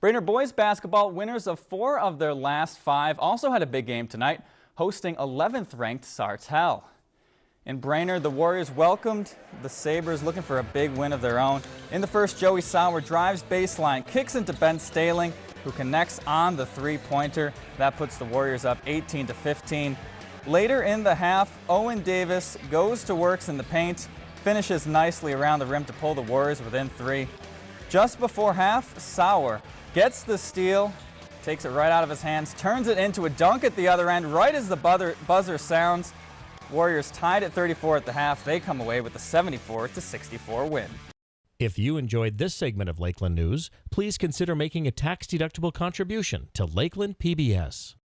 Brainerd boys basketball winners of four of their last five also had a big game tonight, hosting 11th ranked Sartell. In Brainerd, the Warriors welcomed the Sabres looking for a big win of their own. In the first, Joey Sauer drives baseline, kicks into Ben Staling, who connects on the three-pointer. That puts the Warriors up 18 to 15. Later in the half, Owen Davis goes to works in the paint, finishes nicely around the rim to pull the Warriors within three. Just before half, Sauer gets the steal, takes it right out of his hands, turns it into a dunk at the other end, right as the buzzer, buzzer sounds. Warriors tied at 34 at the half. They come away with a 74 to 64 win. If you enjoyed this segment of Lakeland News, please consider making a tax-deductible contribution to Lakeland PBS.